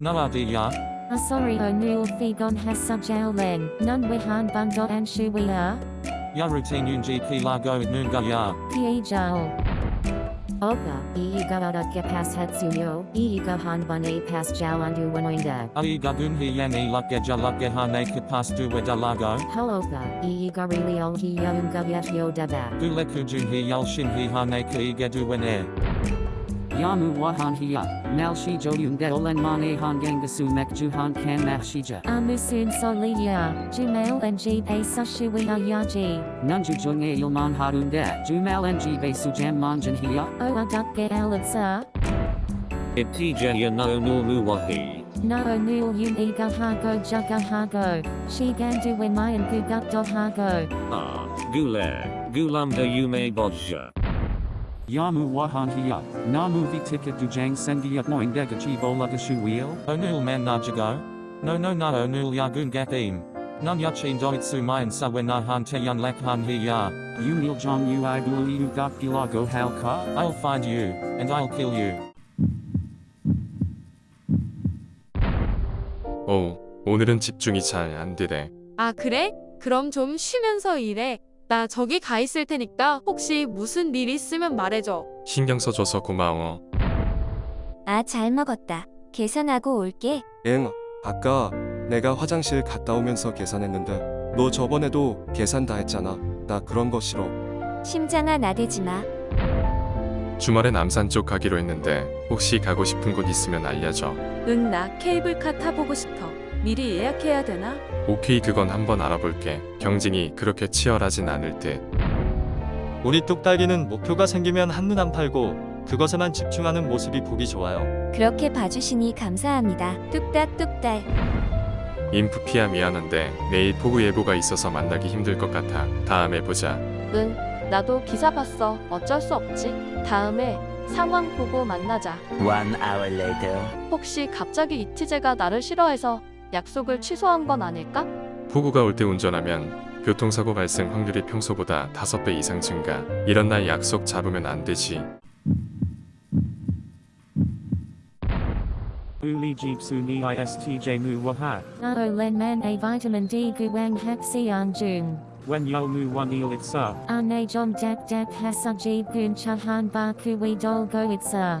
Naradi ya. o O'Neill Figon has Sujao Len, Nun Wehan Bundo ya We Are. gp Nunji Pilago Nunga Ya. Piejao. Oka, iiga oda ke pas hetsuyo, iiga han bane pas jalandu wanoinda. Aiga gunhi yani lukke ke hane kapas duwe dalago. Ho oka, iiga really olhi yunga yet yo deba. Dule kujunhi yalshinhi hane wen e. Yamu wahan hiya, nal shi joyun de olen mane han gangasu mekjuhan kan mahshija. Amusun soliya, jumal and jibe sushuin ayaji. Nunju junge ilman harun de, jumal and jibe sujam manjan hiya. Oa dukge alabsa. Ibtijaya no Mu wahi. Na Nao nul yun igahago jugahago, shigandu wemayan gugupdohago. Ah, gule, gulumda yume bodja. Yamu wahan hiya, namu vi ticket du jang sengiat noin dega chi bola gashu wheel. Onul Man Najago, No No Na Onul Yagun Gathim, Nun Yachin Doitsu Mayan Sawena Han Te Yun Lek Han Hi Ya, Unil jong ui buli u gak gilago halka. I'll find you, and I'll kill you. 오, 오늘은 집중이 잘 안 되네. 아, 그래? 그럼 좀 쉬면서 일해. 나 저기 가 있을 테니까 혹시 무슨 일 있으면 말해줘. 신경 써줘서 고마워. 아, 잘 먹었다. 계산하고 올게. 응, 아까 내가 화장실 갔다 오면서 계산했는데 너 저번에도 계산 다 했잖아. 나 그런 거 싫어. 심장아 나대지 마. 주말에 남산 쪽 가기로 했는데 혹시 가고 싶은 곳 있으면 알려줘. 응, 나 케이블카 타보고 싶어. 미리 예약해야 되나? 오케이 그건 한번 알아볼게. 경쟁이 그렇게 치열하진 않을 듯. 우리 뚝딱이는 목표가 생기면 한눈 안 팔고 그것에만 집중하는 모습이 보기 좋아요. 그렇게 봐주시니 감사합니다. 뚝딱뚝딱. 인프피야 미안한데 내일 폭우 예보가 있어서 만나기 힘들 것 같아. 다음에 보자. 응, 나도 기사 봤어. 어쩔 수 없지. 다음에 상황 보고 만나자. One hour later. 혹시 갑자기 이티제가 나를 싫어해서 약속을 취소한 건 아닐까? 폭우가 올 때 운전하면 교통사고 발생 확률이 평소보다 5배 이상 증가. 이런 날 약속 잡으면 안 되지. Uli Jeepsu Ni Istj Mu Wahat. No Len Man A Vitamin D Guang Hak Sian Jung. When Yo Mu One Il Itsa. Ane Jom Dak Dak Hasajib Gun Chahan Ba Kui Dolgo Itsa.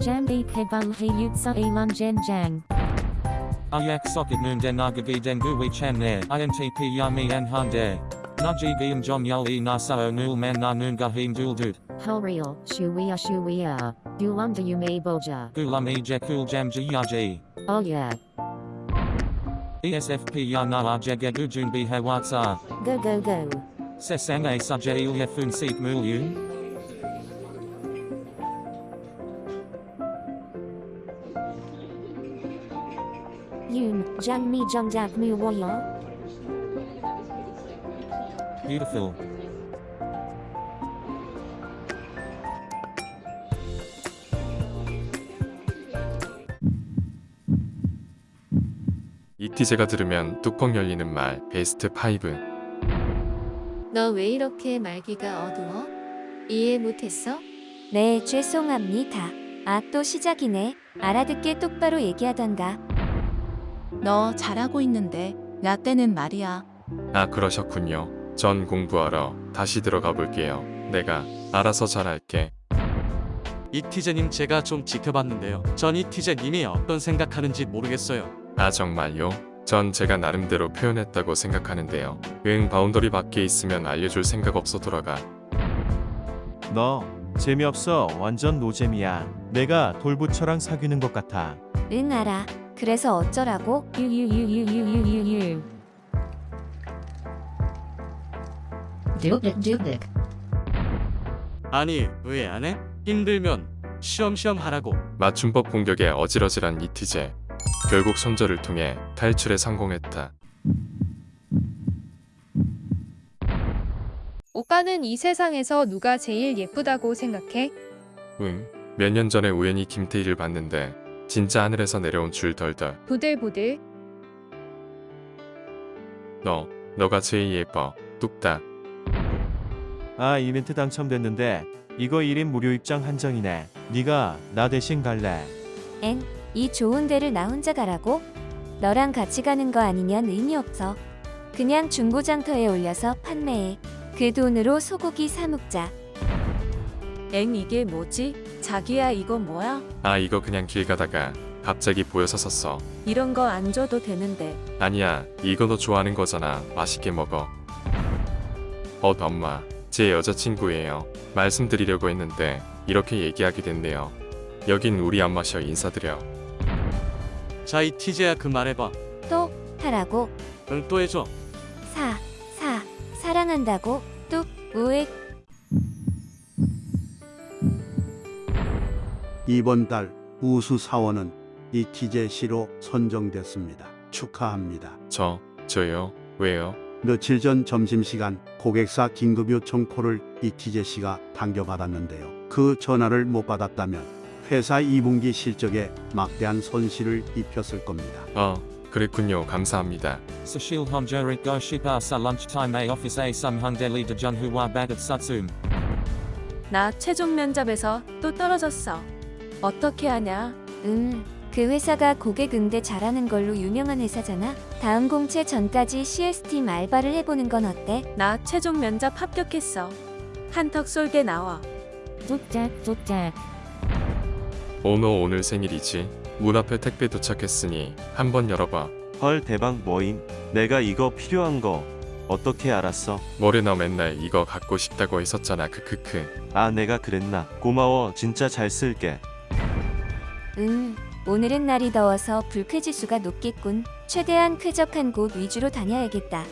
Jam e pebal he yutsa elan jen jang. Ayak sokit nunde nagabi dengu we chan ne. INTP yami anhande. Naji giyam jong yal e nasao nul man na nungahim dul dut. Hulreal, shuwea shuwea. Gulam da yume boja. Gulam e jekul jam jiyaji. Oh yeah. ESFP yana ajege gujun bihe watsa. Go go go. Sesang a suje ilyafun seek mulyun. Dak Mu Woyo. Beautiful. 이티 제가 들으면 뚜껑 열리는 말 베스트 5. 너 왜 이렇게 말기가 어두워? 이해 못했어? 네, 죄송합니다. 아, 또 시작이네. 알아듣게 똑바로 얘기하던가. 너 잘하고 있는데 나 때는 말이야. 아 그러셨군요. 전 공부하러 다시 들어가 볼게요. 내가 알아서 잘할게. 이티제님 제가 좀 지켜봤는데요. 전 이티제님이 어떤 생각하는지 모르겠어요. 아 정말요? 전 제가 나름대로 표현했다고 생각하는데요. 응 boundary 밖에 있으면 알려줄 생각 없어 돌아가. 너 재미없어 완전 노잼이야. 내가 돌부처랑 사귀는 것 같아. 응 알아. 그래서 어쩌라고? 유유유유유유유. 아니 왜 안 해? 힘들면 시험시험 하라고. 맞춤법 공격에 어지러질한 이티제. 결국 손절을 통해 탈출에 성공했다. 오빠는 이 세상에서 누가 제일 예쁘다고 생각해? 응. 몇 년 전에 우연히 김태희를 봤는데 진짜 하늘에서 내려온 줄 덜덜. 부들부들. 너, 너가 제일 예뻐. 뚝딱. 아 이벤트 당첨됐는데 이거 1인 무료 입장 한정이네. 네가 나 대신 갈래. 엥, 이 좋은 데를 나 혼자 가라고? 너랑 같이 가는 거 아니면 의미 없어. 그냥 중고장터에 올려서 판매해. 그 돈으로 소고기 사 먹자. 엥 이게 뭐지? 자기야 이거 뭐야? 아 이거 그냥 길 가다가 갑자기 보여서 샀어. 이런 거 안 줘도 되는데. 아니야 이거 너 좋아하는 거잖아. 맛있게 먹어. 어 엄마 제 여자친구예요. 말씀드리려고 했는데 이렇게 얘기하게 됐네요. 여긴 우리 엄마셔 인사드려. 자, 이 티제야 그 말해봐. 또 하라고. 응, 또 해줘. 사, 사, 사랑한다고. 뚝, 우익. 이번 달 우수 사원은 이티제시로 선정됐습니다. 축하합니다. 저 저요 왜요? 며칠 전 점심시간 고객사 긴급 요청 콜을 이티제 씨가 당겨받았는데요. 그 전화를 못 받았다면 회사 2분기 실적에 막대한 손실을 입혔을 겁니다. 어 그랬군요. 감사합니다. Sashil Honjorik Go Shipa Sa Lunchtime A Office A Sum Hung Deli De Jun Hua Bagat Sutsum. 나 최종 면접에서 또 떨어졌어. 어떻게 하냐? 음, 그 회사가 고객 응대 잘하는 걸로 유명한 회사잖아. 다음 공채 전까지 CS팀 알바를 해보는 건 어때? 나 최종 면접 합격했어. 한턱 쏠게 나와. 뚝딱 뚝딱. 오너 오늘 생일이지? 문 앞에 택배 도착했으니 한번 열어봐. 헐 대박 뭐임? 내가 이거 필요한 거 어떻게 알았어? 뭐래 너 맨날 이거 갖고 싶다고 했었잖아. 크크크. 아 내가 그랬나? 고마워 진짜 잘 쓸게. 음, 오늘은 날이 더워서 불쾌지수가 높겠군. 최대한 쾌적한 곳 위주로 다녀야겠다.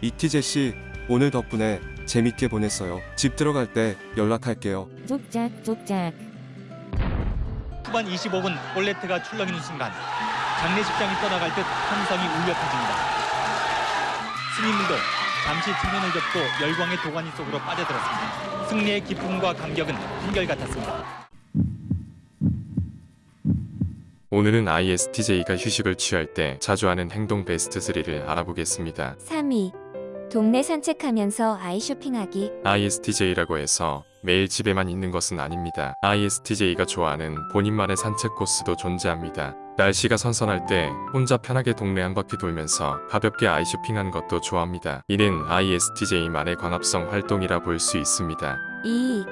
이티제 씨, 오늘 덕분에 재밌게 보냈어요. 집 들어갈 때 연락할게요. 뚝딱 뚝딱. 후반 25분 볼레트가 출렁이는 순간 장례식장이 떠나갈 듯 함성이 울려 퍼집니다. 승인문도 잠시 측면을 접고 열광의 도가니 속으로 빠져들었습니다. 승리의 기쁨과 감격은 한결같았습니다. 오늘은 ISTJ가 휴식을 취할 때 자주 하는 행동 베스트 3를 알아보겠습니다. 3위. 동네 산책하면서 아이 쇼핑하기. ISTJ라고 해서 매일 집에만 있는 것은 아닙니다. ISTJ가 좋아하는 본인만의 산책 코스도 존재합니다. 날씨가 선선할 때 혼자 편하게 동네 한 바퀴 돌면서 가볍게 아이 쇼핑하는 것도 좋아합니다. 이는 ISTJ만의 광합성 활동이라 볼 수 있습니다. 2.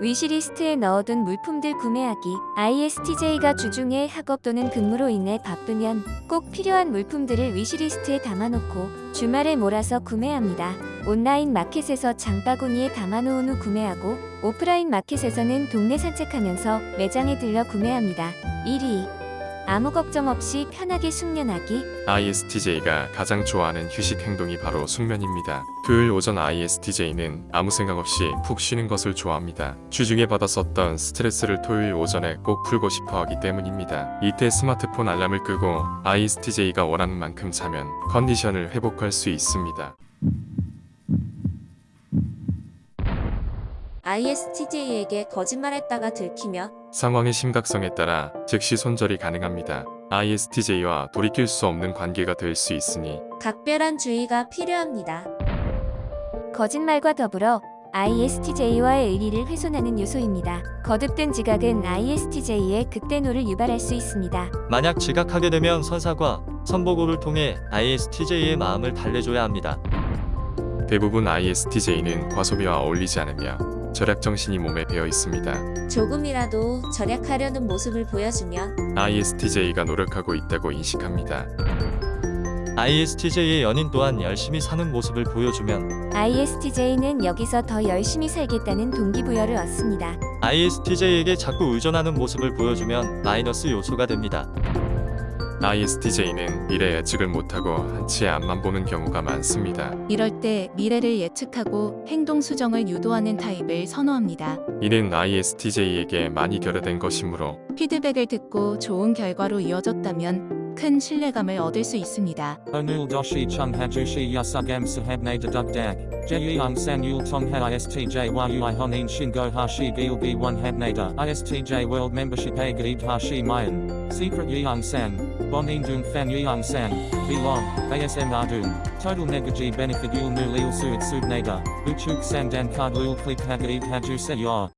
위시리스트에 넣어둔 물품들 구매하기. ISTJ가 주중에 학업 또는 근무로 인해 바쁘면 꼭 필요한 물품들을 위시리스트에 담아놓고 주말에 몰아서 구매합니다. 온라인 마켓에서 장바구니에 담아놓은 후 구매하고 오프라인 마켓에서는 동네 산책하면서 매장에 들려 구매합니다. 1위. 아무 걱정 없이 편하게 숙면하기. ISTJ가 가장 좋아하는 휴식 행동이 바로 숙면입니다. 토요일 오전 ISTJ는 아무 생각 없이 푹 쉬는 것을 좋아합니다. 주중에 받았었던 스트레스를 토요일 오전에 꼭 풀고 싶어 하기 때문입니다. 이때 스마트폰 알람을 끄고 ISTJ가 원하는 만큼 자면 컨디션을 회복할 수 있습니다. ISTJ에게 거짓말했다가 들키며 상황의 심각성에 따라 즉시 손절이 가능합니다. ISTJ와 돌이킬 수 없는 관계가 될 수 있으니 각별한 주의가 필요합니다. 거짓말과 더불어 ISTJ와의 의리를 훼손하는 요소입니다. 거듭된 지각은 ISTJ의 극대노를 유발할 수 있습니다. 만약 지각하게 되면 선사과 선보고를 통해 ISTJ의 마음을 달래줘야 합니다. 대부분 ISTJ는 과소비와 어울리지 않으며 절약 정신이 몸에 배어 있습니다. 조금이라도 절약하려는 모습을 보여주면 ISTJ가 노력하고 있다고 인식합니다. ISTJ의 연인 또한 열심히 사는 모습을 보여주면 ISTJ는 여기서 더 열심히 살겠다는 동기부여를 얻습니다. ISTJ에게 자꾸 의존하는 모습을 보여주면 마이너스 요소가 됩니다. ISTJ는 미래 예측을 못하고 한치의 앞만 보는 경우가 많습니다. 이럴 때 미래를 예측하고 행동 수정을 유도하는 타입을 선호합니다. 이는 ISTJ에게 많이 결여된 것이므로 피드백을 듣고 좋은 결과로 이어졌다면 큰 신뢰감을 얻을 수 있습니다. Yasugam sahabne deduk dak. Jeyang san yul tongha ISTJ hashi gil gi one habnada. ISTJ a gaib hashi mayan. Secret yang san. Bonin dung fan yang san. Belong. ASM ardun. Total negaji benefit san dan card lul click hagaib haju se yor.